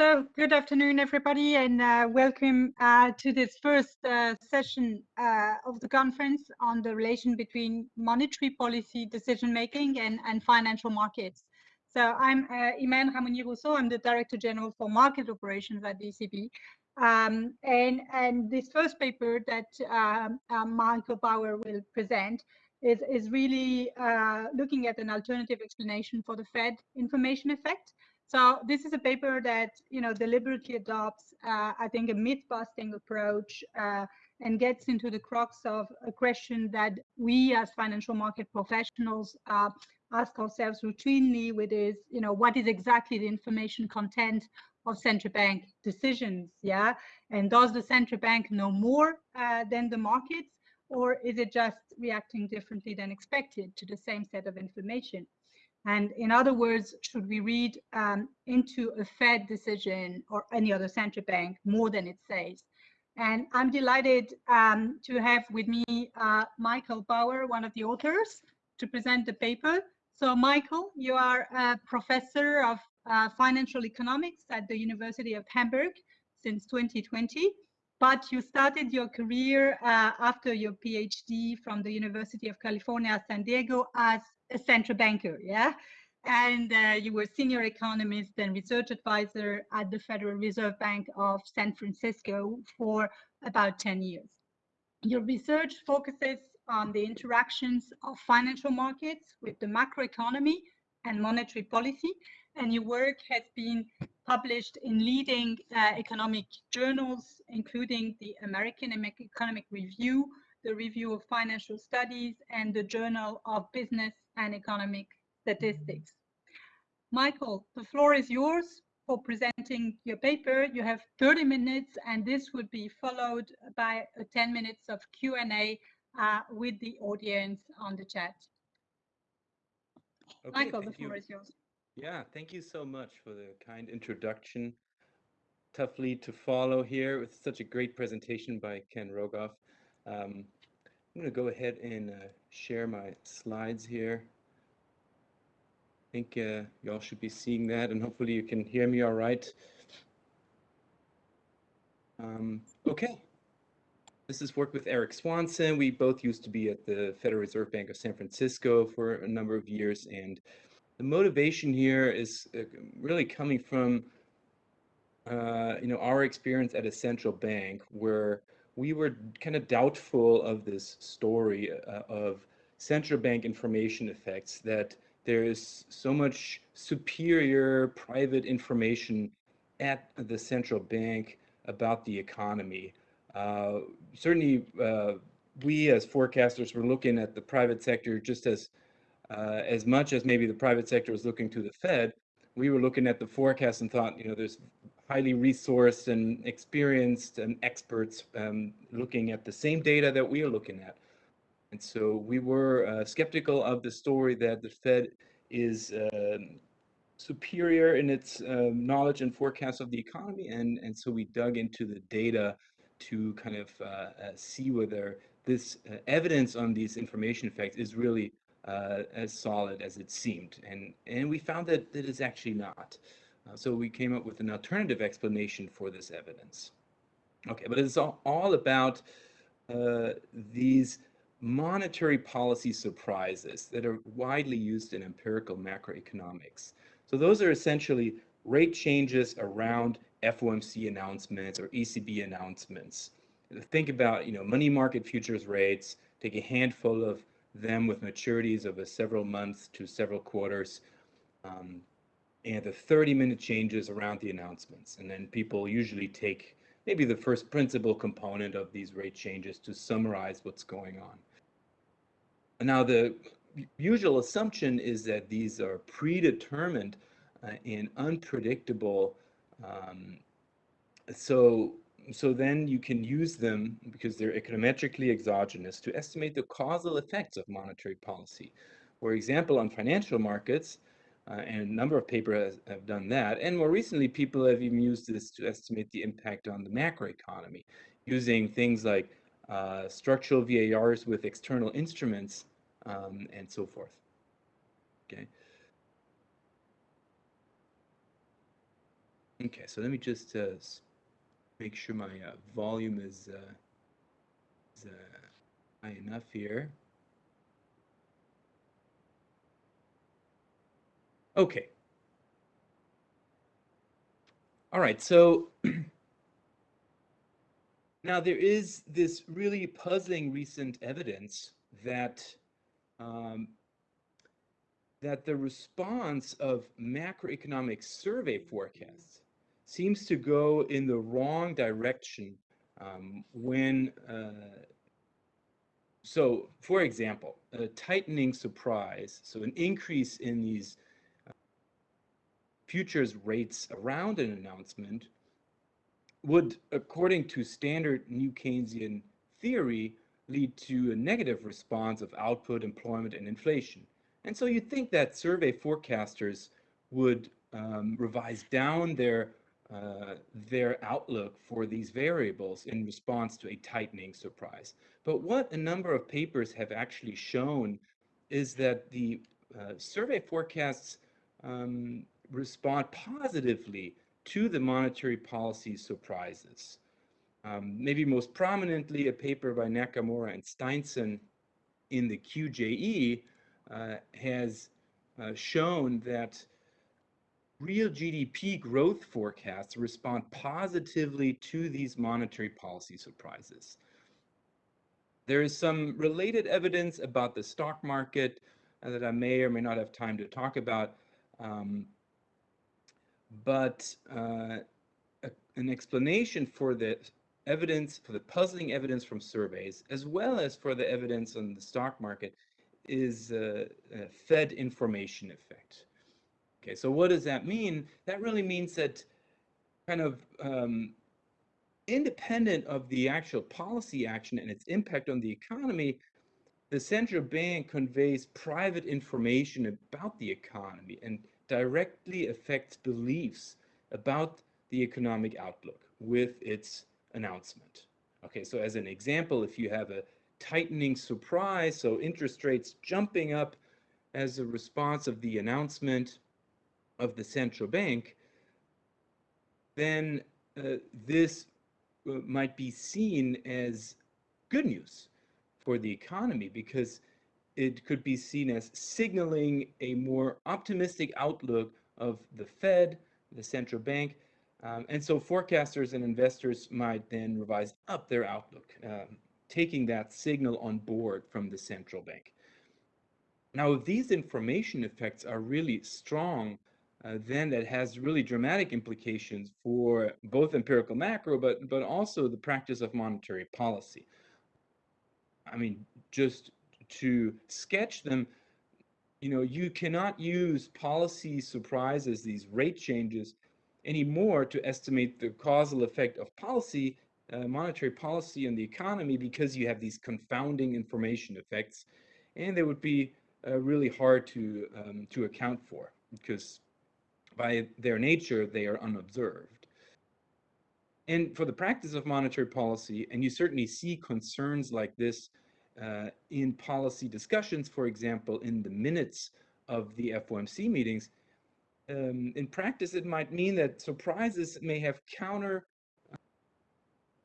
So good afternoon, everybody, and uh, welcome uh, to this first uh, session uh, of the conference on the relation between monetary policy decision-making and, and financial markets. So I'm uh, Imène Rahmouni-Rousseau. I'm the Director General for Market Operations at the ECB. Um, and, and this first paper that um, uh, Michael Bauer will present is, is really looking at an alternative explanation for the Fed information effect. So this is a paper that you know deliberately adopts, uh, I think, a myth-busting approach uh, and gets into the crux of a question that we as financial market professionals uh, ask ourselves routinely, which is, you know, what is exactly the information content of central bank decisions? Yeah, and does the central bank know more uh, than the markets, or is it just reacting differently than expected to the same set of information? And in other words, should we read um, into a Fed decision or any other central bank more than it says? And I'm delighted um, to have with me uh, Michael Bauer, one of the authors, to present the paper. So Michael, you are a professor of uh, financial economics at the University of Hamburg since 2020, but you started your career uh, after your PhD from the University of California, San Diego as a central banker, yeah? And uh, you were senior economist and research advisor at the Federal Reserve Bank of San Francisco for about 10 years. Your research focuses on the interactions of financial markets with the macroeconomy and monetary policy, and your work has been published in leading uh, economic journals, including the American Economic Review, the Review of Financial Studies, and the Journal of Business and Economic Statistics. Michael, the floor is yours for presenting your paper. You have 30 minutes, and this would be followed by 10 minutes of Q&A uh, with the audience on the chat. Okay, Michael, the floor you. is yours. Yeah, thank you so much for the kind introduction. Toughly to follow here with such a great presentation by Ken Rogoff. Um, I'm going to go ahead and uh, share my slides here. I think uh, y'all should be seeing that and hopefully you can hear me all right. Um, okay. This is work with Eric Swanson. We both used to be at the Federal Reserve Bank of San Francisco for a number of years. And the motivation here is uh, really coming from, uh, you know, our experience at a central bank where we were kind of doubtful of this story uh, of central bank information effects that there is so much superior private information at the central bank about the economy. Uh, certainly, uh, we as forecasters were looking at the private sector just as uh, as much as maybe the private sector was looking to the Fed. We were looking at the forecast and thought, you know, there's highly resourced and experienced and experts um, looking at the same data that we are looking at. And so we were uh, skeptical of the story that the Fed is uh, superior in its uh, knowledge and forecast of the economy. And, and so we dug into the data to kind of uh, uh, see whether this uh, evidence on these information effects is really as solid as it seemed. And, and we found that that is actually not. Uh, so we came up with an alternative explanation for this evidence. Okay, but it's all, all about uh, these monetary policy surprises that are widely used in empirical macroeconomics. So those are essentially rate changes around FOMC announcements or ECB announcements. Think about, you know, money market futures rates, take a handful of them with maturities of several months to several quarters. Um, and the 30 minute changes around the announcements. And then people usually take maybe the first principal component of these rate changes to summarize what's going on. Now, the usual assumption is that these are predetermined uh, and unpredictable. Um, so, so then you can use them because they're econometrically exogenous to estimate the causal effects of monetary policy. For example, on financial markets, uh, and a number of papers have done that. And more recently, people have even used this to estimate the impact on the macroeconomy using things like uh, structural VARs with external instruments um, and so forth. Okay. Okay, so let me just uh, make sure my uh, volume is, uh, is uh, high enough here. Okay. All right, so now there is this really puzzling recent evidence that um, that the response of macroeconomic survey forecasts seems to go in the wrong direction um, when, uh, so for example, a tightening surprise, so an increase in these uh, futures rates around an announcement would, according to standard New Keynesian theory, lead to a negative response of output, employment, and inflation. And so you'd think that survey forecasters would um, revise down their uh, their outlook for these variables in response to a tightening surprise. But what a number of papers have actually shown is that the uh, survey forecasts um, respond positively to the monetary policy surprises. Um, maybe most prominently, a paper by Nakamura and Steinsson in the QJE uh, has uh, shown that real GDP growth forecasts respond positively to these monetary policy surprises. There is some related evidence about the stock market uh, that I may or may not have time to talk about. Um, but uh, a, an explanation for the evidence, for the puzzling evidence from surveys, as well as for the evidence on the stock market, is a, a Fed information effect. Okay, so what does that mean? That really means that kind of um, independent of the actual policy action and its impact on the economy, the central bank conveys private information about the economy and directly affects beliefs about the economic outlook with its announcement. Okay, so as an example, if you have a tightening surprise, so interest rates jumping up as a response of the announcement of the central bank, then uh, this uh, might be seen as good news for the economy because it could be seen as signaling a more optimistic outlook of the Fed, the central bank, um, and so forecasters and investors might then revise up their outlook. Um, taking that signal on board from the central bank. Now, if these information effects are really strong, uh, then that has really dramatic implications for both empirical macro, but, but also the practice of monetary policy. I mean, just to sketch them, you know, you cannot use policy surprises, these rate changes, anymore to estimate the causal effect of policy uh, monetary policy on the economy because you have these confounding information effects, and they would be uh, really hard to um, to account for because by their nature they are unobserved. And for the practice of monetary policy, and you certainly see concerns like this uh, in policy discussions, for example, in the minutes of the FOMC meetings, um, in practice, it might mean that surprises may have counter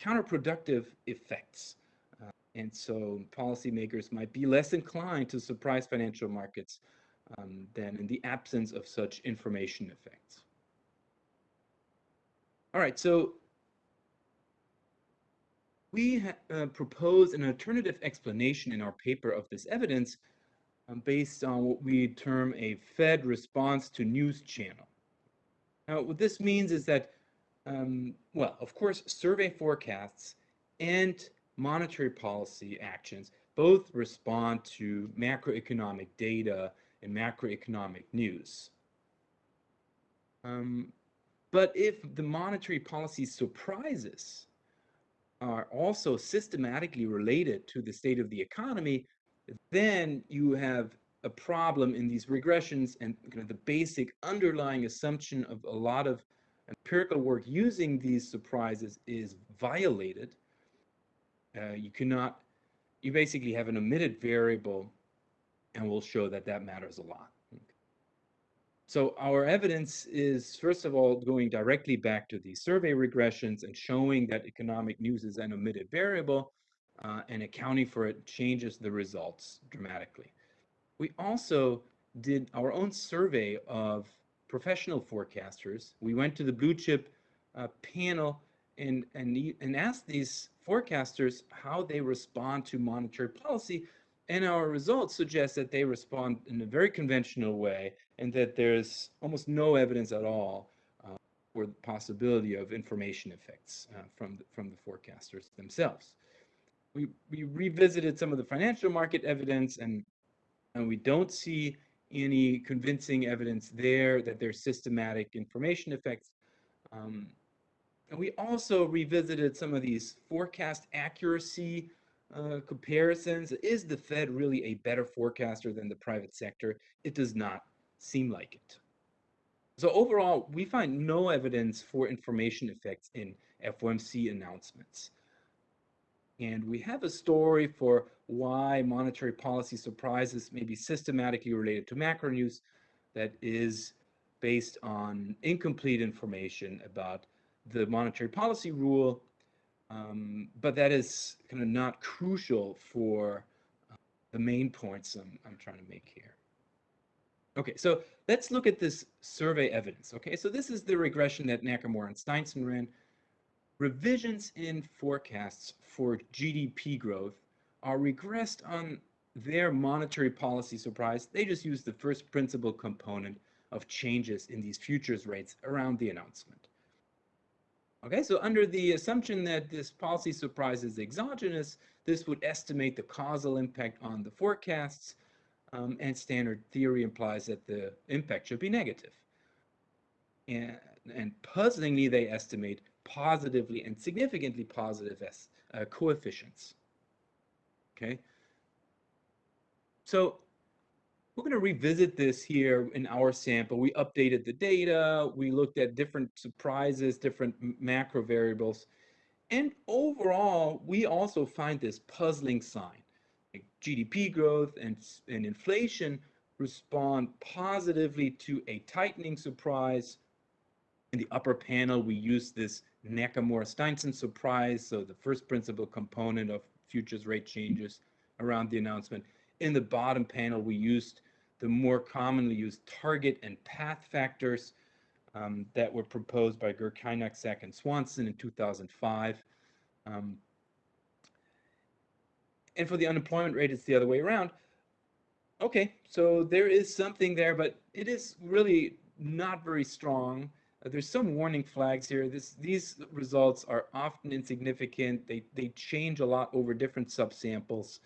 counterproductive effects. Uh, and so policymakers might be less inclined to surprise financial markets um, than in the absence of such information effects. All right, so we uh, propose an alternative explanation in our paper of this evidence um, based on what we term a Fed response to news channel. Now, what this means is that um, well, of course, survey forecasts and monetary policy actions both respond to macroeconomic data macroeconomic news. Um, but if the monetary policy surprises are also systematically related to the state of the economy, then you have a problem in these regressions and the basic underlying assumption of a lot of empirical work using these surprises is violated, uh, you cannot, you basically have an omitted variable and we'll show that that matters a lot. so our evidence is, first of all, going directly back to these survey regressions and showing that economic news is an omitted variable uh, and accounting for it changes the results dramatically. We also did our own survey of professional forecasters. We went to the blue chip uh, panel and, and, and asked these forecasters how they respond to monetary policy and our results suggest that they respond in a very conventional way and that there's almost no evidence at all uh, for the possibility of information effects uh, from, the, from the forecasters themselves. We, we revisited some of the financial market evidence and, and we don't see any convincing evidence there that there's systematic information effects. Um, and we also revisited some of these forecast accuracy uh, comparisons. Is the Fed really a better forecaster than the private sector? It does not seem like it. So overall, we find no evidence for information effects in FOMC announcements. And we have a story for why monetary policy surprises may be systematically related to macro news that is based on incomplete information about the monetary policy rule um, but that is kind of not crucial for uh, the main points I'm, I'm trying to make here. Okay, so let's look at this survey evidence. Okay, so this is the regression that Nakamura and Steinsson ran. Revisions in forecasts for GDP growth are regressed on their monetary policy surprise. They just use the first principal component of changes in these futures rates around the announcement. Okay, so under the assumption that this policy surprise is exogenous, this would estimate the causal impact on the forecasts, um, and standard theory implies that the impact should be negative. And, and puzzlingly, they estimate positively and significantly positive uh, coefficients. Okay, so we're going to revisit this here in our sample. We updated the data. We looked at different surprises, different macro variables. And overall, we also find this puzzling sign. Like GDP growth and, and inflation respond positively to a tightening surprise. In the upper panel, we use this Nakamura-Steinsson surprise, so the first principal component of futures rate changes around the announcement. In the bottom panel, we used the more commonly used target and path factors um, that were proposed by Gürkaynak, Sack, and Swanson in 2005. Um, and for the unemployment rate, it's the other way around. Okay, so there is something there, but it is really not very strong. Uh, there's some warning flags here. This, these results are often insignificant. They, they change a lot over different subsamples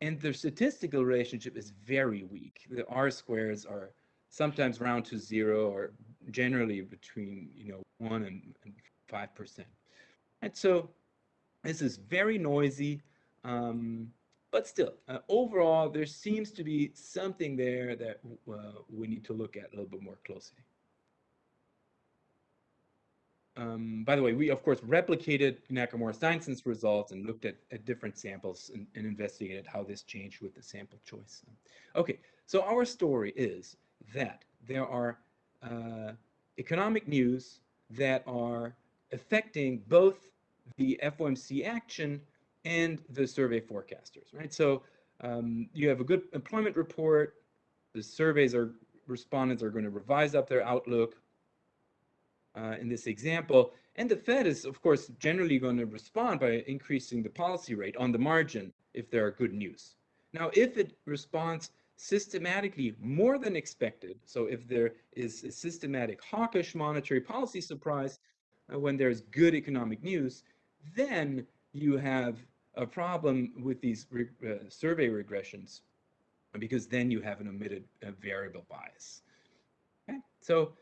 and the statistical relationship is very weak. The R squares are sometimes round to zero or generally between, you know, one and, and 5%. And so this is very noisy, um, but still, uh, overall, there seems to be something there that uh, we need to look at a little bit more closely. Um, by the way, we of course replicated Nakamura Steinsson's results and looked at, at different samples and, and, investigated how this changed with the sample choice. Okay, so our story is that there are uh, economic news that are affecting both the FOMC action and the survey forecasters, right? So um, you have a good employment report. The surveys are respondents are going to revise up their outlook uh, in this example. And the Fed is, of course, generally going to respond by increasing the policy rate on the margin if there are good news. Now, if it responds systematically more than expected, so if there is a systematic hawkish monetary policy surprise uh, when there's good economic news, then you have a problem with these re uh, survey regressions because then you have an omitted uh, variable bias. Okay, so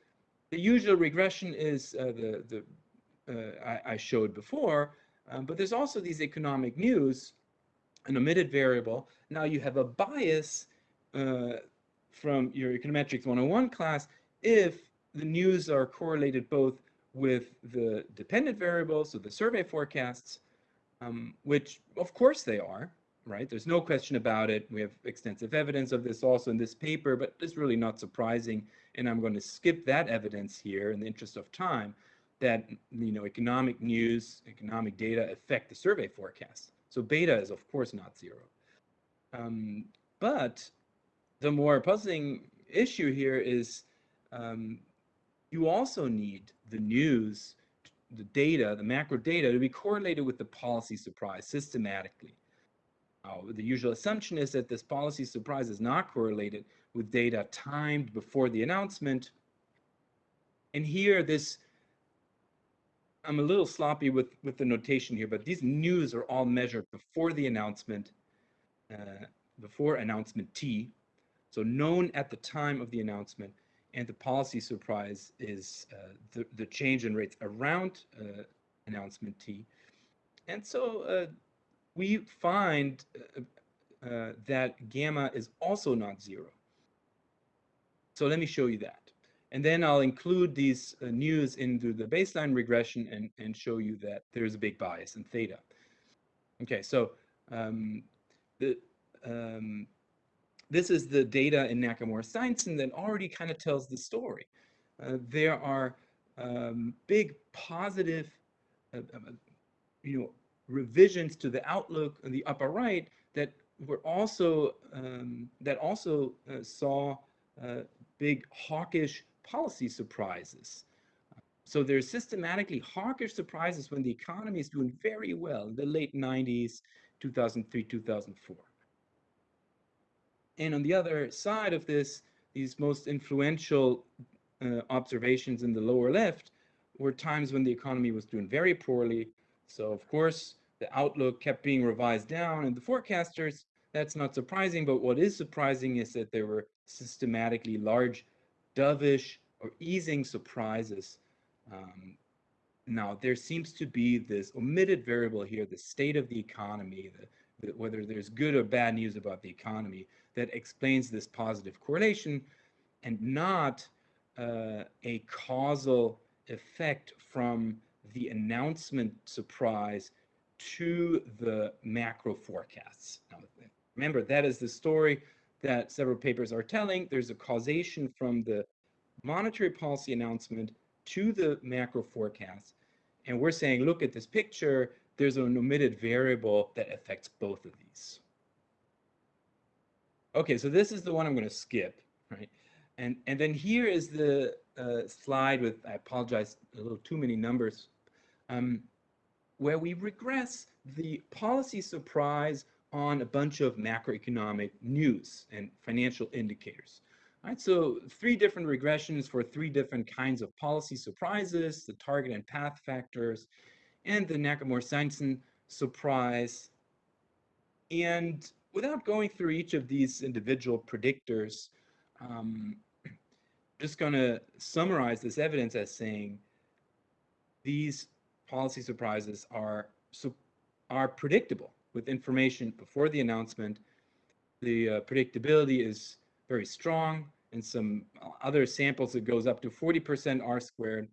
the usual regression is uh, the, the uh, I, I, showed before, um, but there's also these economic news, an omitted variable. Now you have a bias uh, from your econometrics 101 class if the news are correlated both with the dependent variables, so the survey forecasts, um, which of course they are, right? There's no question about it. We have extensive evidence of this also in this paper, but it's really not surprising and I'm going to skip that evidence here in the interest of time, that you know economic news, economic data affect the survey forecast. So beta is of course not zero. Um, but the more puzzling issue here is um, you also need the news, the data, the macro data to be correlated with the policy surprise systematically. Uh, the usual assumption is that this policy surprise is not correlated with data timed before the announcement. And here, this, I'm a little sloppy with, with the notation here, but these news are all measured before the announcement, uh, before announcement T, so known at the time of the announcement, and the policy surprise is uh, the, the change in rates around uh, announcement T. And so uh, we find uh, that gamma is also not zero. So let me show you that. And then I'll include these uh, news into the baseline regression and, and show you that there's a big bias in theta. Okay, so um, the, um, this is the data in Nakamura-Steinsson that already kind of tells the story. Uh, there are um, big positive, uh, uh, you know, revisions to the outlook in the upper right that were also um, that also uh, saw uh, big hawkish policy surprises. So there's systematically hawkish surprises when the economy is doing very well in the late 90s, 2003, 2004. And on the other side of this, these most influential uh, observations in the lower left were times when the economy was doing very poorly. So of course, the outlook kept being revised down and the forecasters, that's not surprising, but what is surprising is that there were systematically large dovish or easing surprises. Um, now, there seems to be this omitted variable here, the state of the economy, the, the, whether there's good or bad news about the economy that explains this positive correlation and not uh, a causal effect from the announcement surprise to the macro forecasts. Now, remember, that is the story that several papers are telling. There's a causation from the monetary policy announcement to the macro forecasts. And we're saying, look at this picture, there's an omitted variable that affects both of these. Okay, so this is the one I'm going to skip, right? And, and then here is the uh, slide with, I apologize, a little too many numbers, um, where we regress the policy surprise on a bunch of macroeconomic news and financial indicators. All right, so three different regressions for three different kinds of policy surprises, the target and path factors, and the Nakamura-Steinsson surprise. And without going through each of these individual predictors, um, just going to summarize this evidence as saying these policy surprises are are predictable with information before the announcement. The uh, predictability is very strong. In some other samples, it goes up to 40% R squared.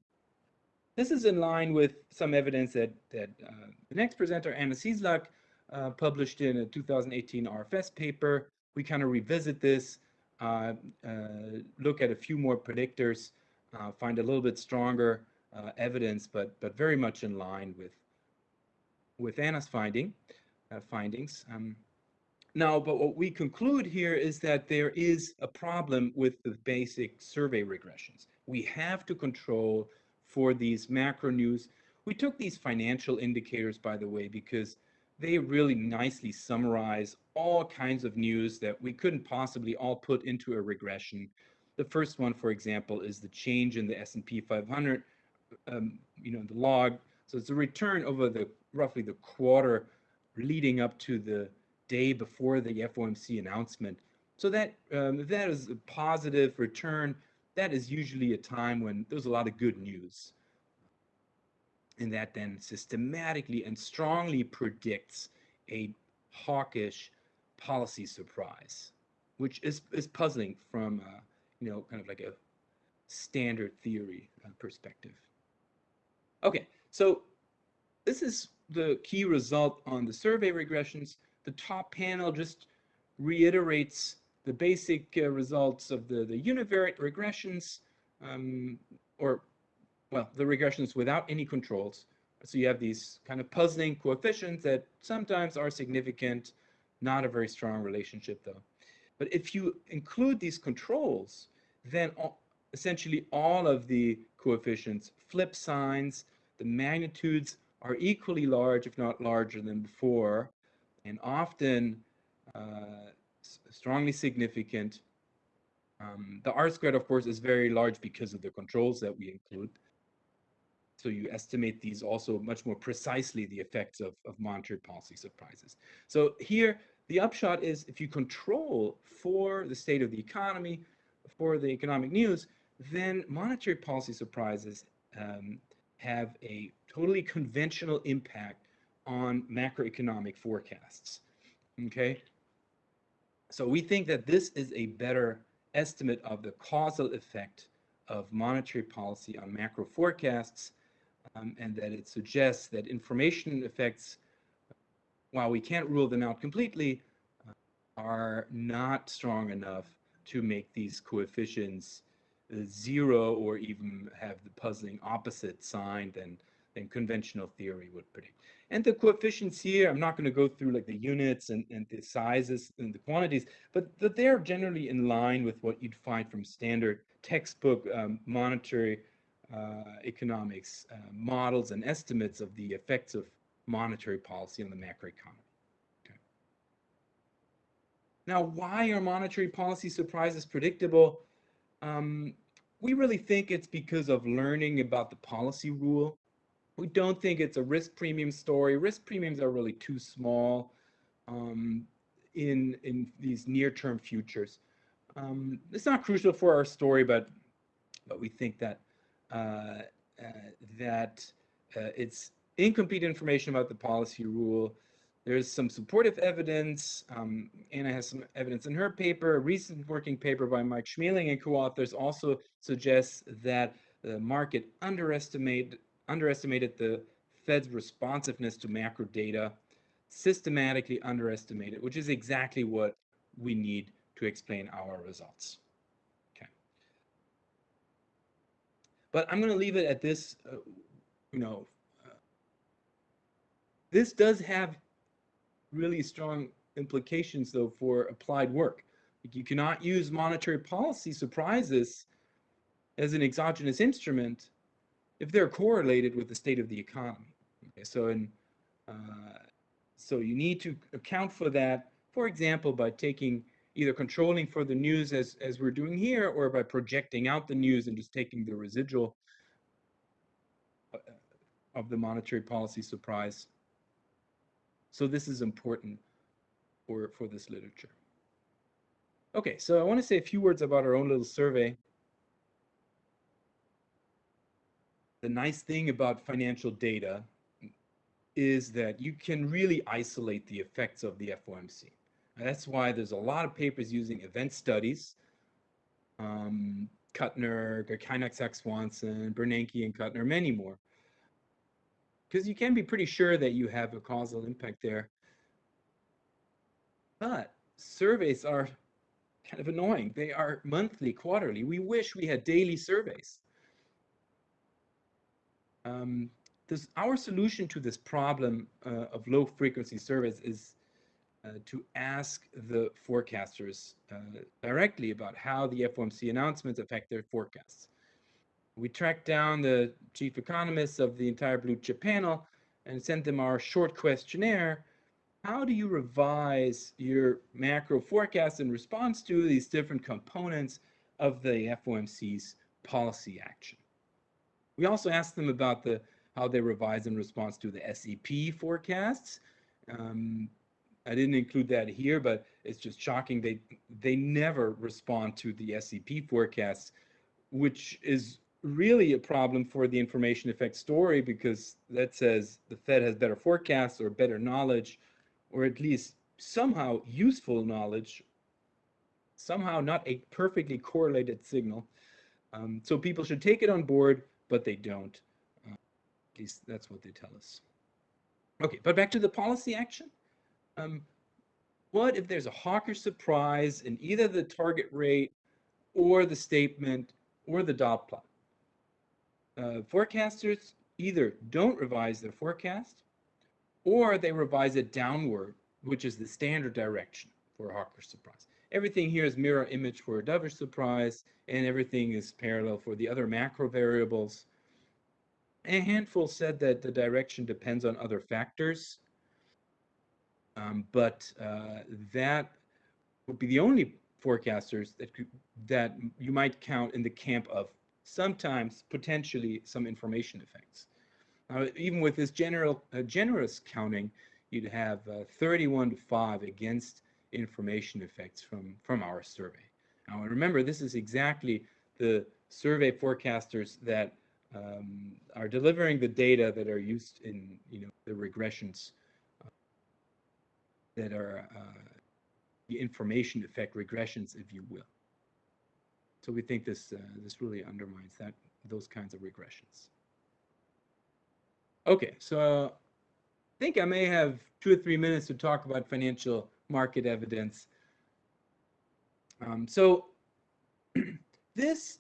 This is in line with some evidence that, that uh, the next presenter, Anna Cieslak, uh, published in a 2018 RFS paper. We kind of revisit this, uh, uh, look at a few more predictors, uh, find a little bit stronger uh, evidence, but but very much in line with with Anna's finding findings. Um, now, but what we conclude here is that there is a problem with the basic survey regressions. We have to control for these macro news. We took these financial indicators, by the way, because they really nicely summarize all kinds of news that we couldn't possibly all put into a regression. The first one, for example, is the change in the S&P 500, um, you know, the log. So it's a return over the roughly the quarter leading up to the day before the FOMC announcement. So that um, that is a positive return. That is usually a time when there's a lot of good news and that then systematically and strongly predicts a hawkish policy surprise, which is, is puzzling from, uh, you know, kind of like a standard theory uh, perspective. Okay, so this is the key result on the survey regressions. The top panel just reiterates the basic uh, results of the, the univariate regressions, um, or, well, the regressions without any controls. So you have these kind of puzzling coefficients that sometimes are significant, not a very strong relationship though. But if you include these controls, then all, essentially all of the coefficients flip signs, the magnitudes are equally large, if not larger than before, and often uh, strongly significant. Um, the R squared, of course, is very large because of the controls that we include. So you estimate these also much more precisely the effects of, of monetary policy surprises. So here, the upshot is if you control for the state of the economy, for the economic news, then monetary policy surprises um, have a totally conventional impact on macroeconomic forecasts. Okay, so we think that this is a better estimate of the causal effect of monetary policy on macro forecasts, um, and that it suggests that information effects, while we can't rule them out completely, uh, are not strong enough to make these coefficients zero or even have the puzzling opposite sign than, than conventional theory would predict. And the coefficients here, I'm not going to go through like the units and, and the sizes and the quantities, but, but they're generally in line with what you'd find from standard textbook um, monetary uh, economics uh, models and estimates of the effects of monetary policy on the macroeconomy. Okay. Now, why are monetary policy surprises predictable? Um, we really think it's because of learning about the policy rule. We don't think it's a risk premium story. Risk premiums are really too small um, in, in these near-term futures. Um, it's not crucial for our story, but, but we think that, uh, uh, that uh, it's incomplete information about the policy rule there's some supportive evidence. Um, Anna has some evidence in her paper. A recent working paper by Maik Schmeling and co-authors also suggests that the market underestimated, underestimated the Fed's responsiveness to macro data, systematically underestimated, which is exactly what we need to explain our results. Okay. But I'm going to leave it at this, uh, you know, uh, this does have really strong implications, though, for applied work. You cannot use monetary policy surprises as an exogenous instrument if they're correlated with the state of the economy. Okay, so, in, uh, so you need to account for that, for example, by taking either controlling for the news as, as we're doing here, or by projecting out the news and just taking the residual uh, of the monetary policy surprise. So this is important for, for this literature. Okay, so I want to say a few words about our own little survey. The nice thing about financial data is that you can really isolate the effects of the FOMC. And that's why there's a lot of papers using event studies. Um, Kuttner, Kynak Swanson, Bernanke and Kuttner, many more because you can be pretty sure that you have a causal impact there. But surveys are kind of annoying. They are monthly, quarterly. We wish we had daily surveys. Um, this, our solution to this problem uh, of low frequency surveys is uh, to ask the forecasters uh, directly about how the FOMC announcements affect their forecasts. We tracked down the chief economists of the entire blue chip panel and sent them our short questionnaire. How do you revise your macro forecast in response to these different components of the FOMC's policy action? We also asked them about the how they revise in response to the SEP forecasts. Um, I didn't include that here, but it's just shocking. They they never respond to the SEP forecasts, which is really a problem for the information effect story because that says the Fed has better forecasts or better knowledge, or at least somehow useful knowledge, somehow not a perfectly correlated signal. Um, so people should take it on board, but they don't. Uh, at least that's what they tell us. Okay, but back to the policy action. Um, what if there's a hawkish surprise in either the target rate or the statement or the dot plot? Uh, forecasters either don't revise their forecast or they revise it downward, which is the standard direction for a hawkish surprise. Everything here is mirror image for a dovish surprise, and everything is parallel for the other macro variables. A handful said that the direction depends on other factors, um, but uh, that would be the only forecasters that could, that you might count in the camp of sometimes potentially some information effects. Uh, even with this general uh, generous counting, you'd have uh, 31 to 5 against information effects from, from our survey. Now remember, this is exactly the survey forecasters that um, are delivering the data that are used in you know the regressions uh, that are uh, the information effect regressions, if you will. So we think this uh, this really undermines that those kinds of regressions. Okay, so I think I may have two or three minutes to talk about financial market evidence. Um, so this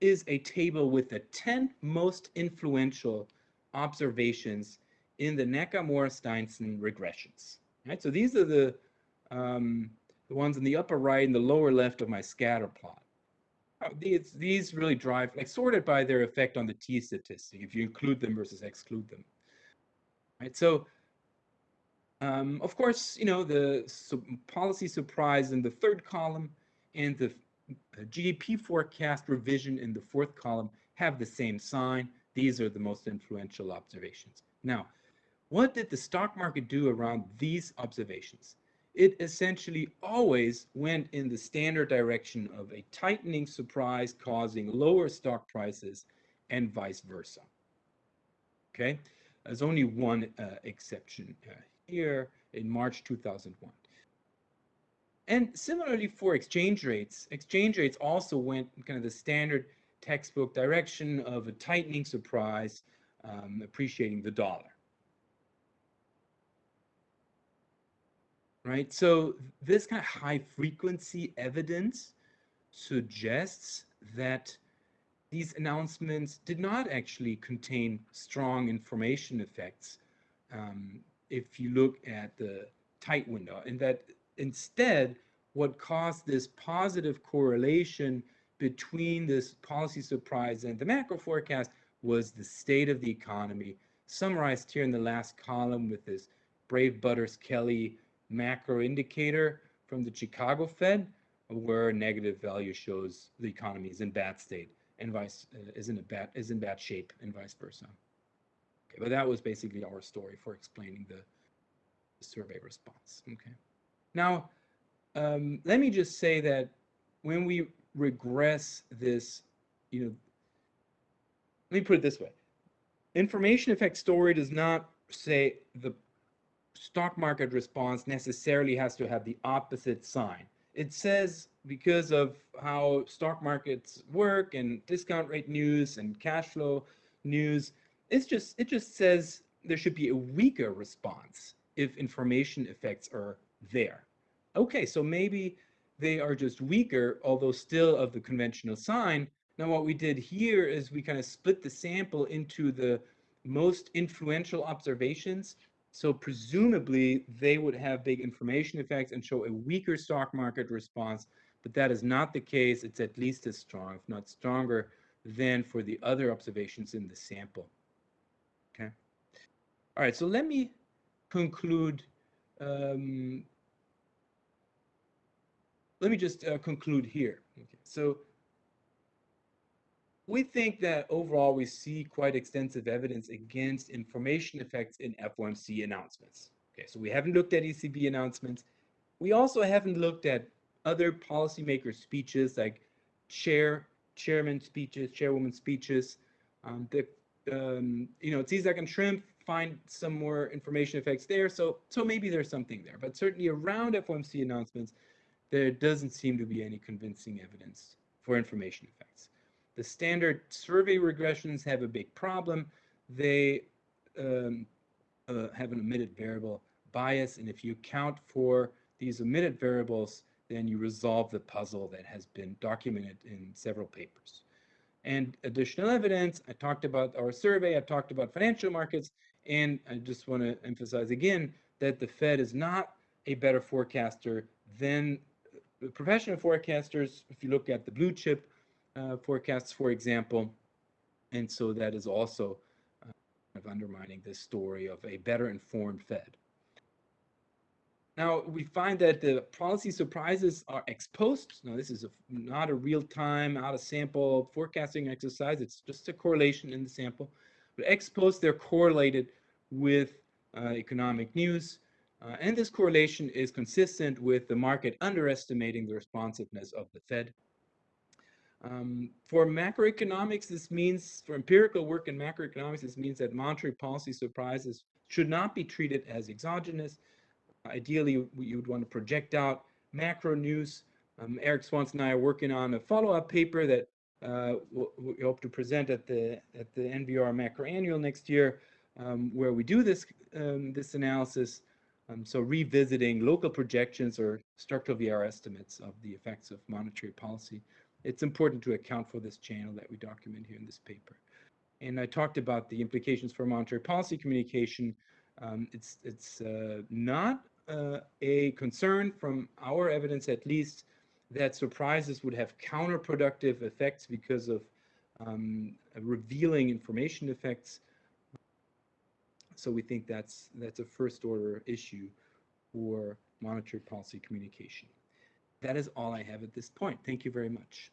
is a table with the 10 most influential observations in the Nakamura-Steinsson regressions. Right, so these are the um, the ones in the upper right and the lower left of my scatter plot. Uh, these, these really drive, like sorted by their effect on the t statistic, if you include them versus exclude them. Right, so um, of course, you know, the policy surprise in the third column and the uh, GDP forecast revision in the fourth column have the same sign. These are the most influential observations. Now, what did the stock market do around these observations? It essentially always went in the standard direction of a tightening surprise causing lower stock prices and vice versa. Okay, there's only one uh, exception uh, here in March 2001. And similarly for exchange rates, exchange rates also went kind of the standard textbook direction of a tightening surprise, um, appreciating the dollar. Right, so this kind of high frequency evidence suggests that these announcements did not actually contain strong information effects um, if you look at the tight window, and that instead, what caused this positive correlation between this policy surprise and the macro forecast was the state of the economy, summarized here in the last column with this Brave Butters Kelly macro indicator from the Chicago Fed, where negative value shows the economy is in bad state and vice uh, is in a bad is in bad shape and vice versa. Okay, but that was basically our story for explaining the, the survey response. Okay. Now, um, let me just say that when we regress this, you know, let me put it this way. Information effect story does not say the stock market response necessarily has to have the opposite sign. It says because of how stock markets work and discount rate news and cash flow news, it's just it just says there should be a weaker response if information effects are there. Okay, so maybe they are just weaker, although still of the conventional sign. Now what we did here is we kind of split the sample into the most influential observations. So presumably they would have big information effects and show a weaker stock market response, but that is not the case. It's at least as strong, if not stronger, than for the other observations in the sample. Okay. All right, so let me conclude. Um, let me just uh, conclude here. Okay. So we think that overall we see quite extensive evidence against information effects in FOMC announcements. Okay, so we haven't looked at ECB announcements. We also haven't looked at other policymaker speeches like chair, chairman speeches, chairwoman speeches. Um, the um, you know, Cieslak and Schrimpf find some more information effects there. So, so maybe there's something there, but certainly around FOMC announcements, there doesn't seem to be any convincing evidence for information effects. The standard survey regressions have a big problem. They um, uh, have an omitted variable bias, and if you account for these omitted variables, then you resolve the puzzle that has been documented in several papers. And additional evidence, I talked about our survey, I talked about financial markets, and I just want to emphasize again that the Fed is not a better forecaster than professional forecasters. If you look at the blue chip uh, forecasts, for example, and so that is also uh, kind of undermining this story of a better informed Fed. Now, we find that the policy surprises are ex post. Now, this is a, not a real-time, out-of-sample forecasting exercise. It's just a correlation in the sample. But ex post, they're correlated with uh, economic news. Uh, and this correlation is consistent with the market underestimating the responsiveness of the Fed. Um, for macroeconomics, this means, for empirical work in macroeconomics, this means that monetary policy surprises should not be treated as exogenous. Ideally, you would want to project out macro news. Um, Eric Swanson and I are working on a follow-up paper that uh, we hope to present at the at the NBER Macro Annual next year, um, where we do this um, this analysis. Um, so revisiting local projections or structural VAR estimates of the effects of monetary policy. It's important to account for this channel that we document here in this paper. And I talked about the implications for monetary policy communication. Um, it's it's uh, not uh, a concern from our evidence, at least, that surprises would have counterproductive effects because of um, revealing information effects. So we think that's that's a first order issue for monetary policy communication. That is all I have at this point. Thank you very much.